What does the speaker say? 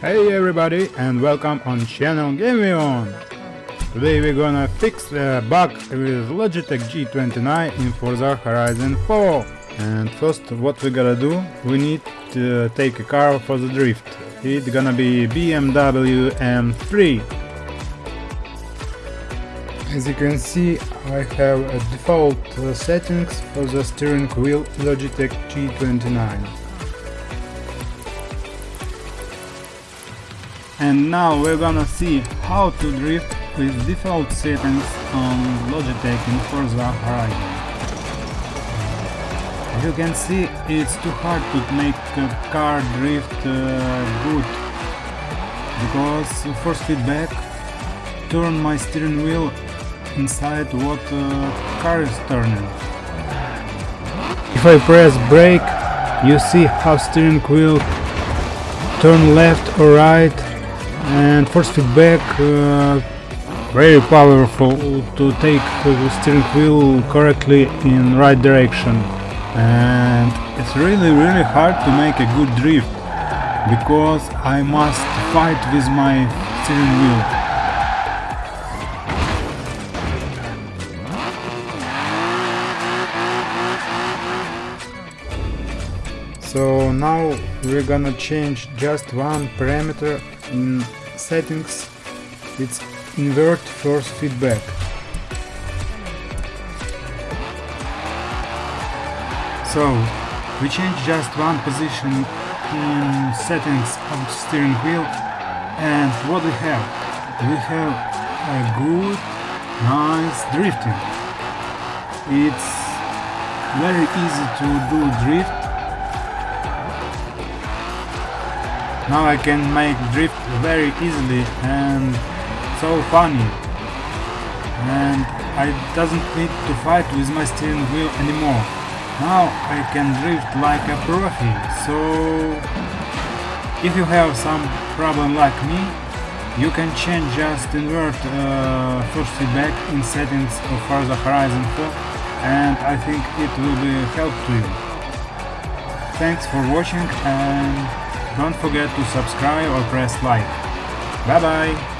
Hey everybody and welcome on channel GameOn! Today we're gonna fix a bug with Logitech G29 in Forza Horizon 4. And first what we gotta do, we need to take a car for the drift. It's gonna be BMW M3. As you can see, I have a default settings for the steering wheel Logitech G29. And now we're gonna see how to drift with default settings on Logitech in Forza Horizon. As you can see, it's too hard to make a car drift uh, good because force feedback turn my steering wheel inside what uh, car is turning. If I press brake, you see how steering wheel turn left or right and force feedback uh, very powerful to take the steering wheel correctly in right direction. And it's really really hard to make a good drift because I must fight with my steering wheel. So now we're gonna change just one parameter in settings. It's invert force feedback. So we change just one position in settings of the steering wheel and what we have? We have a good, nice drifting. It's very easy to do drift Now I can make drift very easily and so funny. And I doesn't need to fight with my steering wheel anymore. Now I can drift like a profi. So if you have some problem like me, you can change just invert uh, force feedback in settings of Forza Horizon 4 and I think it will be help to you. Thanks for watching and don't forget to subscribe or press like. Bye bye!